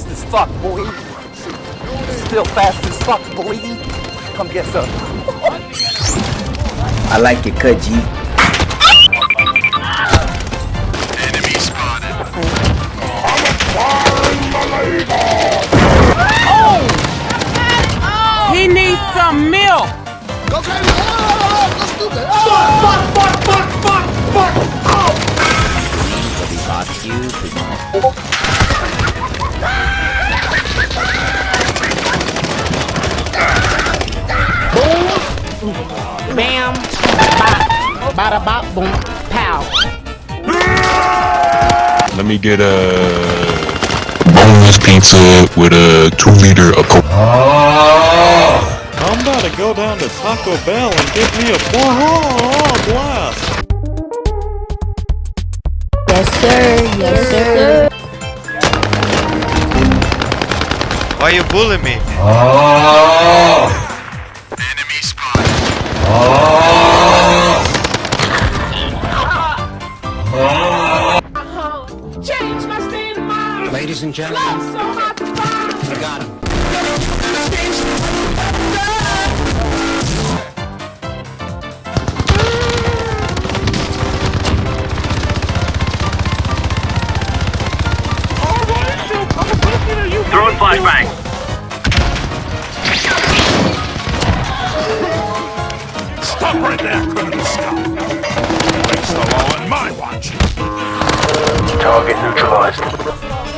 fast as fuck, boy. Still fast as fuck, boy. Come get some. I like it, cut, G. Enemy spotted. He needs some milk. Go crazy! Oh, go stupid! Oh! Bam. Bop. Bada bop boom. Pow. Let me get a boneless pizza with a two liter of Coke. I'm about to go down to Taco Bell and get me a Baja Blast. Yes, sir. Yes, sir. Why you bullying me? Enemy Ladies and gentlemen, we got him. Throwing flashbang. Stop right there, criminal scum! Breaks the law on my watch! Target neutralized.